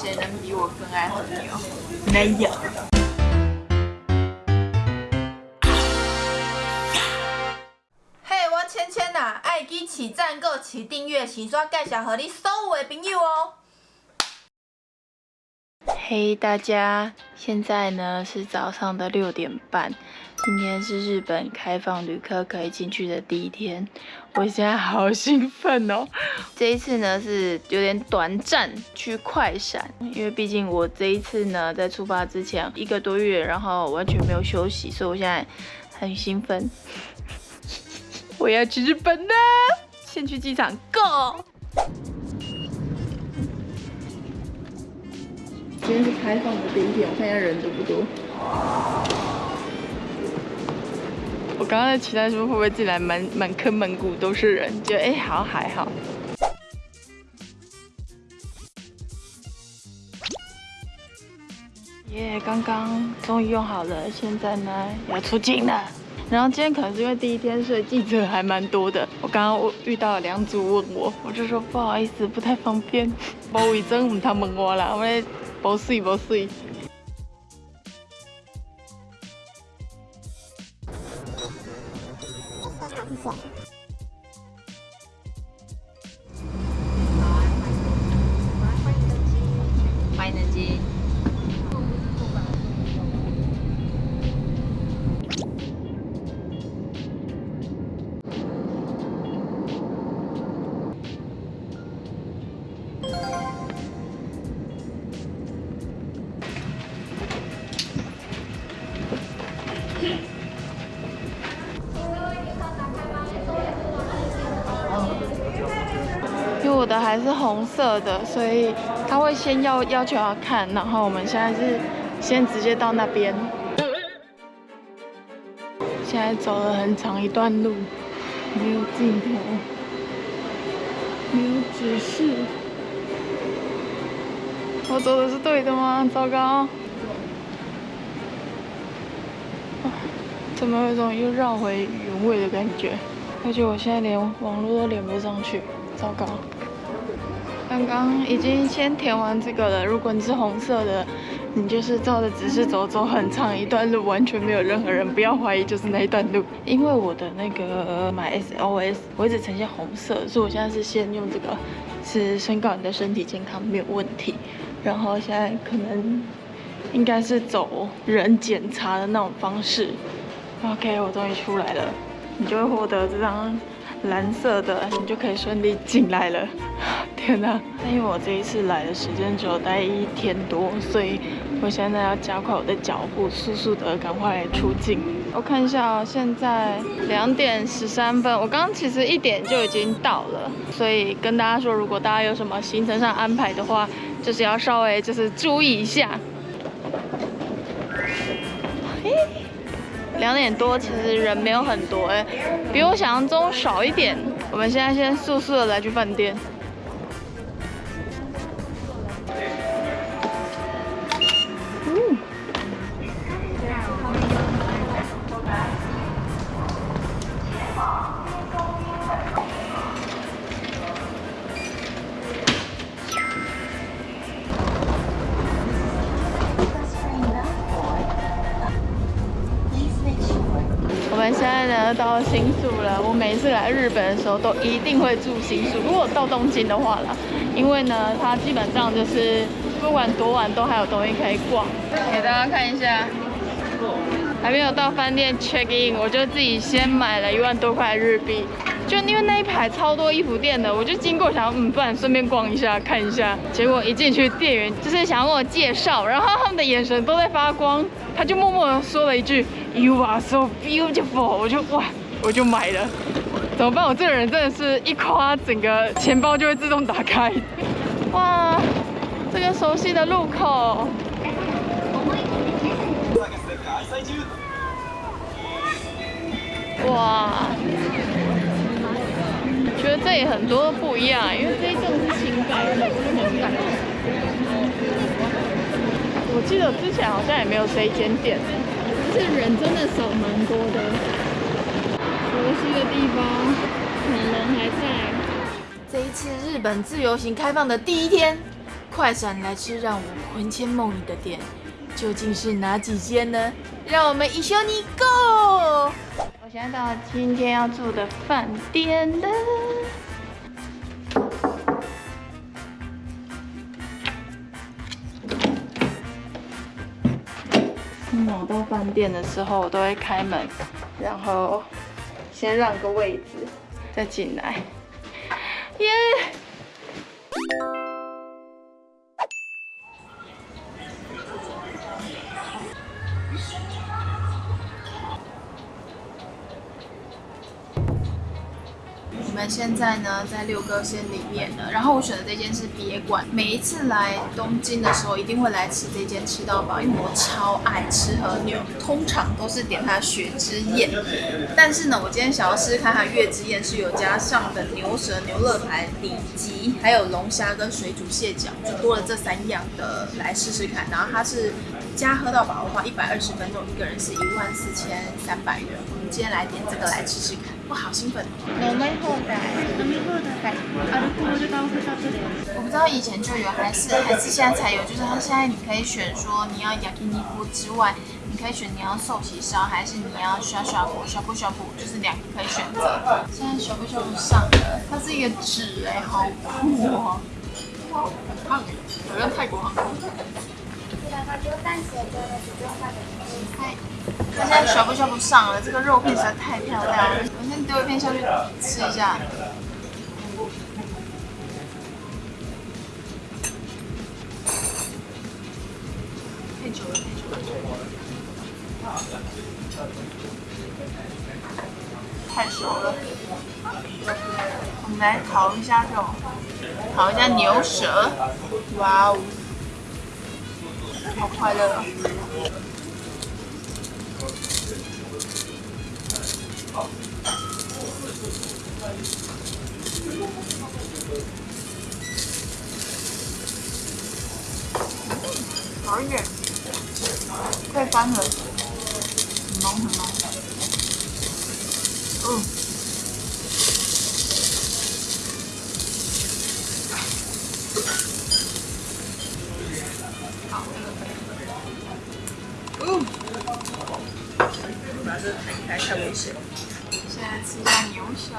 谁能比我更爱和牛？没有。嘿，我芊芊呐，爱记起赞、购、起订阅、起刷，介绍和你所有的朋友哦。嘿，大家，现在呢是早上的六点半。今天是日本开放旅客可以进去的第一天，我现在好兴奋哦！这一次呢是有点短暂去快闪，因为毕竟我这一次呢在出发之前一个多月，然后完全没有休息，所以我现在很兴奋。我要去日本了，先去机场，Go！今天是开放的第一天，我看一下人多不多。我刚刚在期待说会不会进来满满坑满谷都是人，觉得哎好还好。耶，刚刚终于用好了，现在呢要出境了。然后今天可能是因为第一天，所以记者还蛮多的。我刚刚遇到了两组问我，我就说不好意思，不太方便。包伟真唔他问我啦，我咧保水保水。我的是红色的，所以他会先要要求要看，然后我们现在是先直接到那边。现在走了很长一段路，没有镜头，没有指示。我走的是对的吗？糟糕！怎么有种又绕回原位的感觉？而且我现在连网络都连不上去，糟糕！刚刚已经先填完这个了。如果你是红色的，你就是照着指示走，走很长一段路，完全没有任何人，不要怀疑就是那一段路。因为我的那个买 SOS，我一直呈现红色，所以我现在是先用这个，是宣告你的身体健康没有问题。然后现在可能应该是走人检查的那种方式。OK，我终于出来了，你就会获得这张。蓝色的，你就可以顺利进来了。天哪！因为我这一次来的时间只有待一天多，所以我现在要加快我的脚步，速速的赶快出境。我看一下，现在两点十三分。我刚其实一点就已经到了，所以跟大家说，如果大家有什么行程上安排的话，就是要稍微就是注意一下。两点多，其实人没有很多，哎，比我想象中少一点。我们现在先速速的来去饭店。在呢，到新宿了。我每次来日本的时候，都一定会住新宿。如果到东京的话啦，因为呢，它基本上就是不管多晚都还有东西可以逛。给大家看一下，还没有到饭店 check in，我就自己先买了一万多块日币。就因为那一排超多衣服店的，我就经过想，嗯，不然顺便逛一下看一下。结果一进去，店员就是想要跟我介绍，然后他们的眼神都在发光，他就默默的说了一句 “You are so beautiful”，我就哇，我就买了。怎么办？我这个人真的是一夸，整个钱包就会自动打开。哇，这个熟悉的路口。哇。觉得这里很多不一样，因为这一栋是情感的，我记得之前好像也没有这一间店，这人真的少蛮多的。熟悉的地方，可能人还在。这一次日本自由行开放的第一天，快闪来吃让我魂牵梦萦的店，究竟是哪几间呢？让我们一起你 go！我现在到今天要住的饭店了。到饭店的时候，我都会开门，然后先让个位置，再进来。耶！现在呢，在六哥县里面呢，然后我选的这间是别馆。每一次来东京的时候，一定会来吃这间吃到饱，因为我超爱吃和牛，通常都是点它雪之宴。但是呢，我今天想要试试看它月之宴是有加上的牛舌、牛肋排、里脊，还有龙虾跟水煮蟹脚，就多了这三样的来试试看。然后它是加喝到饱的话，一百二十分钟一个人是一万四千三百元。我们今天来点这个来吃吃看。哇，好兴奋！我不知道以前就有还是还是现在才有，就是它现在你可以选说你要 yakiniku 之外，你可以选你要寿喜烧还是你要刷刷布就是两个可以选择。现在刷布刷布上了，它是一个纸哎，好酷哦！哇，很胖哎，好像泰国航空。嗨，它现在刷不刷不上了，这个肉片实在太漂亮了。我先丢一片下去吃一下。太久了，太久了。太熟了。我们来烤一下肉，烤一下牛舌。哇哦！好快乐好一点，快翻了，很浓很浓。嗯。太危险！吃一下牛舌，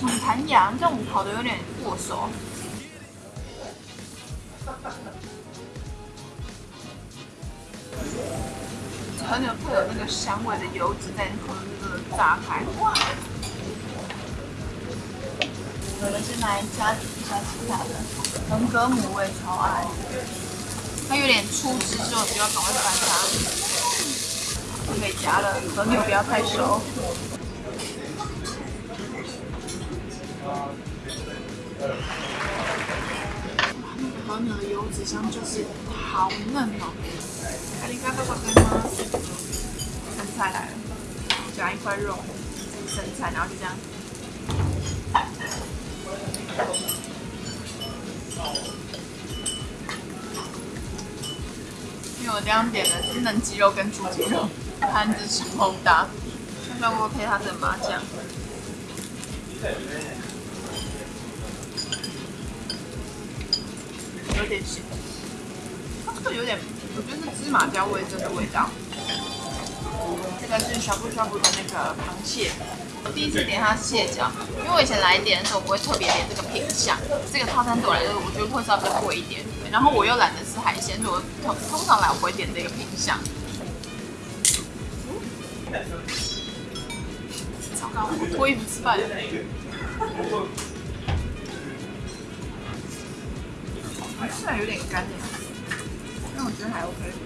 很弹牙，这种烤的有点过熟。和牛会有那个香味的油脂在和那个炸开，哇！我们是来加一下其他的。横膈母我也超爱，它有点出汁之后就要赶快翻它，可以夹了。和牛不要太熟。哇，那个和牛的油脂香就是好嫩哦。咖喱咖喱咖喱吗？生菜来了，夹一块肉，生菜，然后就这样。因为我这样点的是嫩鸡肉跟猪肌肉，盘子超大，看看我配它的麻酱，有点咸，它这个有点，我觉得是芝麻椒味增的味道。这个是小布小布的那个螃蟹。我第一次点它蟹脚，因为我以前来点的时候，不会特别点这个品相。这个套餐对我来说，我觉得会稍微贵一点。然后我又懒得吃海鲜，所以我通通常来我不会点这个品相。糟糕，我脱衣服吃饭。虽然有点干点，但我觉得还 OK。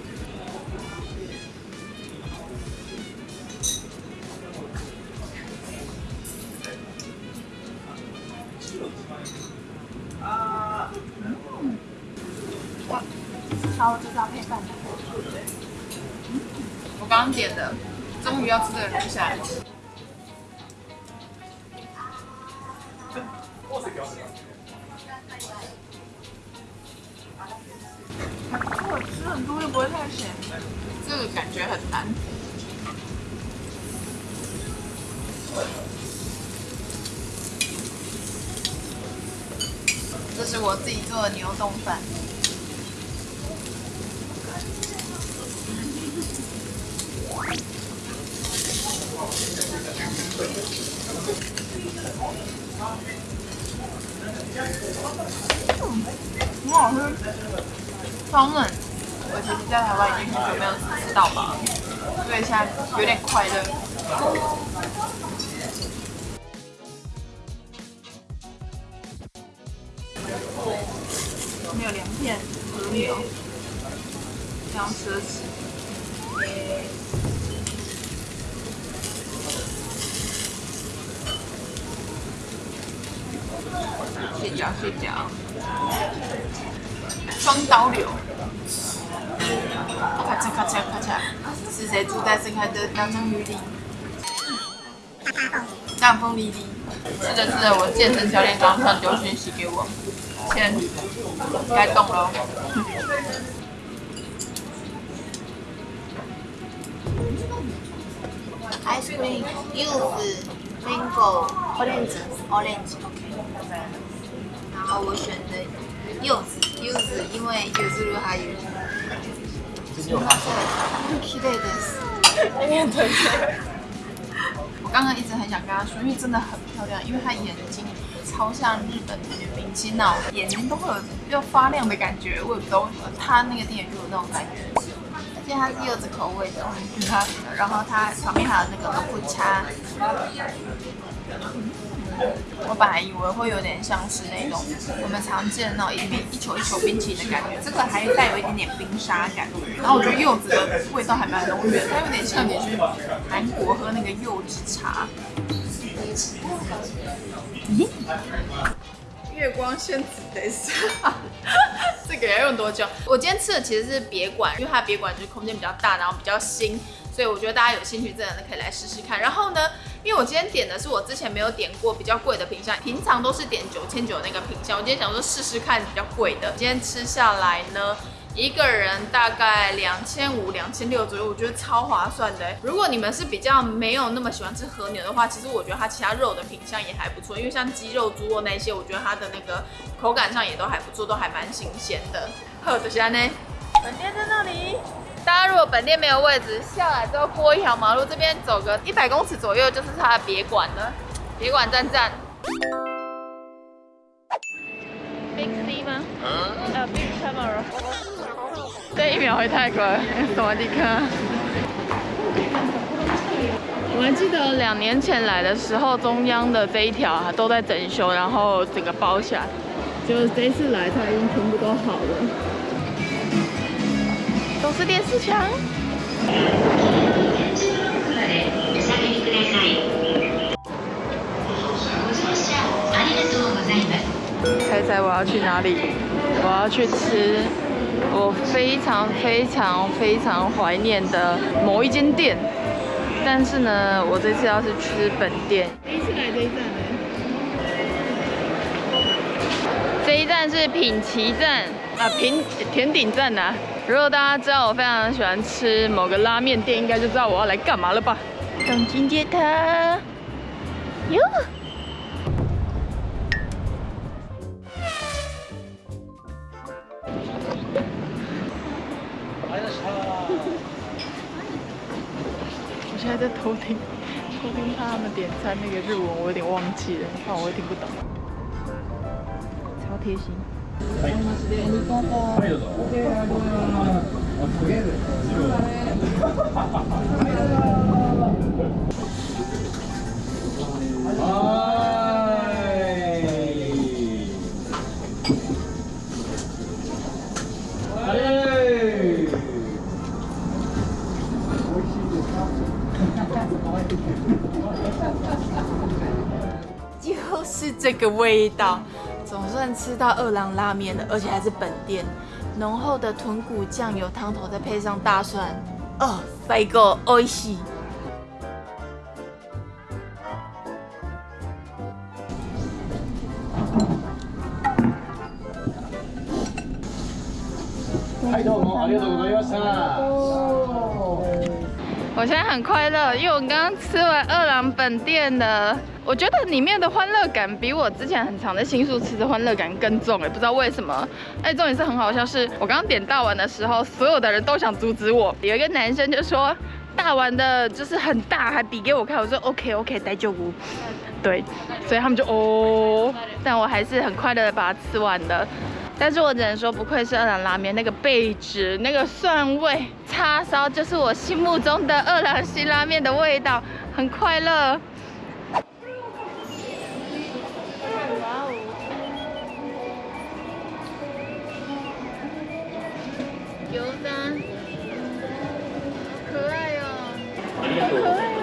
超级搭配饭，我刚点的，终于要吃这个东西了。吃很多又不会太咸，这个感觉很难。这是我自己做的牛冻饭。很好吃，超嫩。我其实，在台湾已经很久没有吃到吧，所以现在有点快乐。没有凉片和牛，非常奢侈。睡觉睡觉，双刀流，咔嚓咔嚓咔嚓，是谁住在这开的两张鱼里？大风沥沥，吃着吃着，我健身教练刚刚丢讯息给我，先该动了。Ice cream, youth, mango, orange, orange. 后我选的柚子，柚子因为柚子路还有。期待的是，我刚刚一直很想跟他说，因为真的很漂亮，因为她眼睛超像日本的女明星那种，眼睛都会有要发亮的感觉，我也不知道为什么，她那个店就有那种感觉。而且它是柚子口味的，它，然后它旁边还有那个豆腐茶。我本来以为会有点像是那种我们常见的那种一冰一球一球冰淇淋的感觉，这个还带有一点点冰沙感。然后我觉得柚子的味道还蛮浓郁的，它有点像你去韩国喝那个柚子茶。咦？月光仙子得是，这个要用多久？我今天吃的其实是别馆，因为它别馆就是空间比较大，然后比较新。所以我觉得大家有兴趣，真的可以来试试看。然后呢，因为我今天点的是我之前没有点过比较贵的品相，平常都是点九千九那个品相，我今天想说试试看比较贵的。今天吃下来呢，一个人大概两千五、两千六左右，我觉得超划算的。如果你们是比较没有那么喜欢吃和牛的话，其实我觉得它其他肉的品相也还不错，因为像鸡肉、猪肉那些，我觉得它的那个口感上也都还不错，都还蛮新鲜的。好，这些呢，本店在那里。大家如果本店没有位置，下来之后过一条马路，这边走个一百公尺左右就是它的别馆了。别馆站站。Big C 吗？呃，Big Camera。这一秒会太快，什么地方？我还记得两年前来的时候，中央的这一条都在整修，然后整个包下。就这次来，它已经全部都好了。都是电视墙。猜猜我要去哪里？我要去吃我非常非常非常怀念的某一间店。但是呢，我这次要是吃本店。第一次来这一站呢？这一站是品奇站啊，品甜顶站呐。如果大家知道我非常喜欢吃某个拉面店，应该就知道我要来干嘛了吧？东京街头，哟！我现在在偷听，偷听他们点餐那个日文，我有点忘记了，怕我会听不懂。超贴心。就是这个味道。总算吃到二郎拉面了，而且还是本店，浓厚的豚骨酱油汤头，再配上大蒜，哦，帅哥，美味はいどうもありがとうございました。我现在很快乐，因为我刚刚吃完二郎本店的。我觉得里面的欢乐感比我之前很长的新宿吃的欢乐感更重哎，不知道为什么。哎，重点是很好笑，是我刚刚点大碗的时候，所有的人都想阻止我。有一个男生就说大碗的就是很大，还比给我看。我说 OK OK，待就无。对，所以他们就哦，但我还是很快乐的把它吃完了。但是我只能说，不愧是二郎拉面，那个贝汁、那个蒜味、叉烧，就是我心目中的二郎系拉面的味道，很快乐。油蛋，可爱哟，好可爱哦！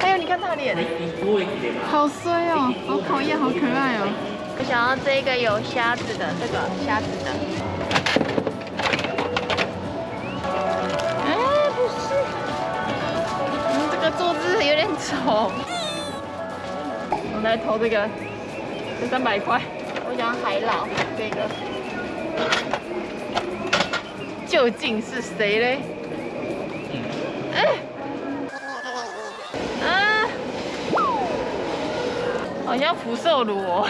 还有你看他脸，好衰哦，好讨厌，好可爱哦！我想要这个有虾子的，这个虾子的。哎，不是，嗯，这个坐姿有点丑。我来投这个，这三百块。我想要海老这个。究竟是谁嘞？哎，啊，好像福寿螺哦，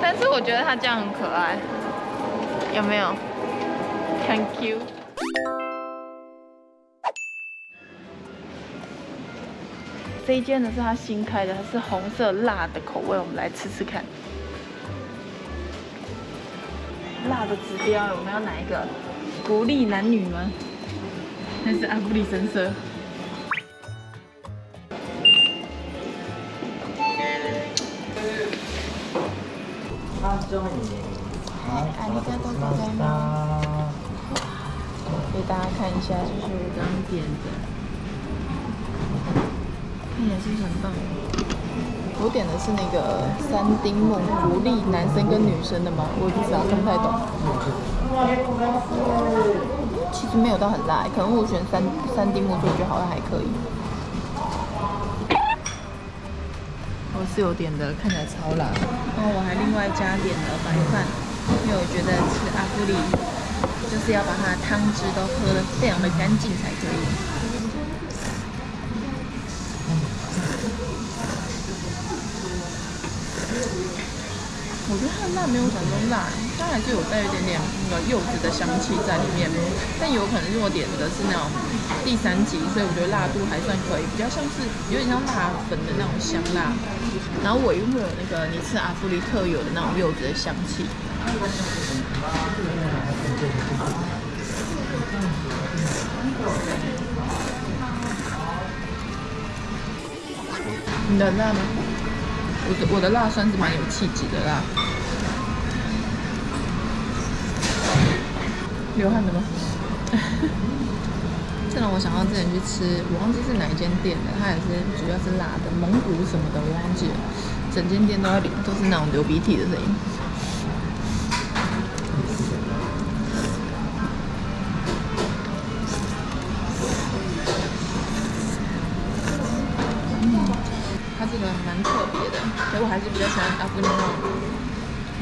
但是我觉得它这样很可爱，有没有？Thank you。这一间呢是他新开的，它是红色辣的口味，我们来吃吃看。辣的指标，我们要哪一个？国力男女吗？那是阿布力神社。好，阿里嘎多ございます。给大家看一下，就是我刚点的，看起来是不是很棒？我点的是那个三丁目福利男生跟女生的吗？我不知道，看不太懂。其实没有到很辣，可能我选三三丁目做，我觉得好像还可以。 是有点的，看起来超辣。然后我还另外加点了白饭，因为我觉得吃阿芙里就是要把它的汤汁都喝得非常的干净才可以。我觉得它的辣没有想中辣，它还是有带一点点那个柚子的香气在里面，但有可能是我点的是那种第三级，所以我觉得辣度还算可以，比较像是有点像辣粉的那种香辣，然后尾韵会有那个你吃阿芙丽特有的那种柚子的香气。你的辣吗？我的我的辣算是蛮有气质的辣，流汗的吗？让我想到之前去吃，我忘记是哪一间店的，它也是主要是辣的，蒙古什么的我忘记了，整间店都要流，都是那种流鼻涕的声音。它这个蛮特别的，所以我还是比较喜欢阿芙那种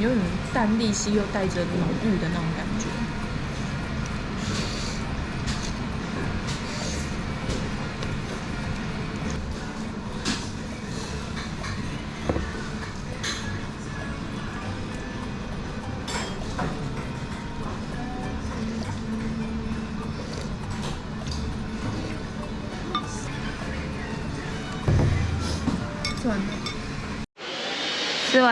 有点淡丽兮又带着浓郁的那种感觉。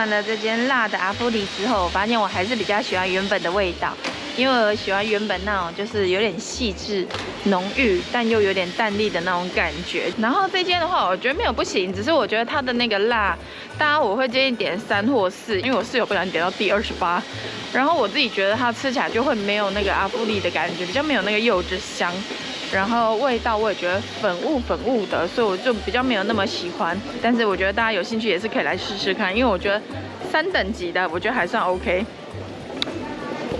了这间辣的阿芙里之后，我发现我还是比较喜欢原本的味道，因为我喜欢原本那种就是有点细致、浓郁，但又有点淡丽的那种感觉。然后这间的话，我觉得没有不行，只是我觉得它的那个辣，大家我会建议点三或四，因为我室友不想点到第二十八。然后我自己觉得它吃起来就会没有那个阿芙里的感觉，比较没有那个柚子香。然后味道我也觉得粉雾粉雾的，所以我就比较没有那么喜欢。但是我觉得大家有兴趣也是可以来试试看，因为我觉得三等级的我觉得还算 OK。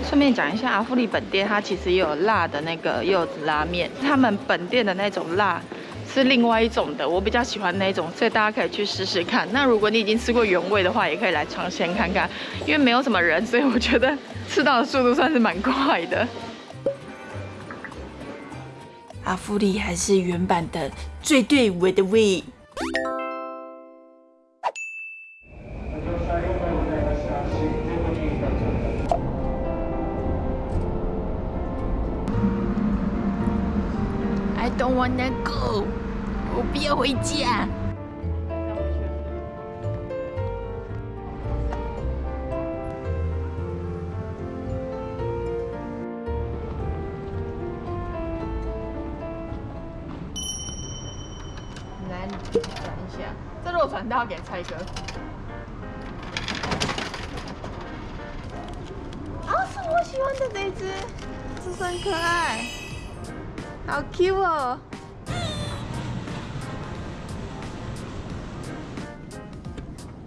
顺便讲一下，阿芙丽本店它其实也有辣的那个柚子拉面，他们本店的那种辣是另外一种的，我比较喜欢那种，所以大家可以去试试看。那如果你已经吃过原味的话，也可以来尝鲜看看，因为没有什么人，所以我觉得吃到的速度算是蛮快的。阿芙丽还是原版的最对我的味。传到给蔡哥。啊，是我喜欢的这一只，这是很可爱，好 Q 哦。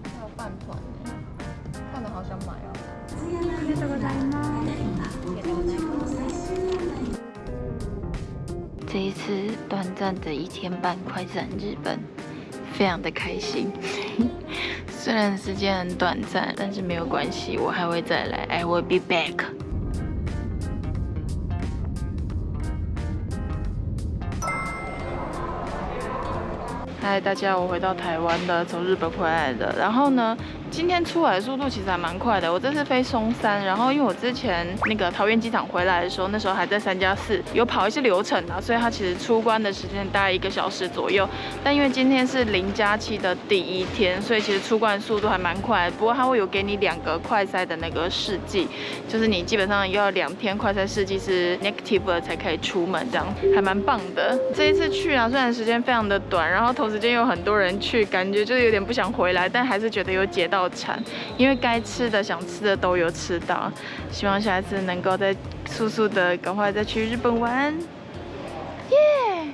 还有饭团呢，看着好想买哦。这一次短暂的一天半快闪日本，非常的开心。虽然时间很短暂，但是没有关系，我还会再来。I will be back。嗨，大家，我回到台湾的，从日本回来的。然后呢，今天出来的速度其实还蛮快的。我这次飞松山，然后因为我之前那个桃园机场回来的时候，那时候还在三加四，有跑一些流程啊，所以它其实出关的时间大概一个小时左右。但因为今天是零加七的第一天，所以其实出关速度还蛮快。不过它会有给你两个快塞的那个试剂，就是你基本上要两天快塞试剂是 negative 才可以出门，这样还蛮棒的。这一次去啊，虽然时间非常的短，然后同时间有很多人去，感觉就是有点不想回来，但还是觉得有解到馋，因为该吃的、想吃的都有吃到。希望下一次能够再速速的赶快再去日本玩，耶！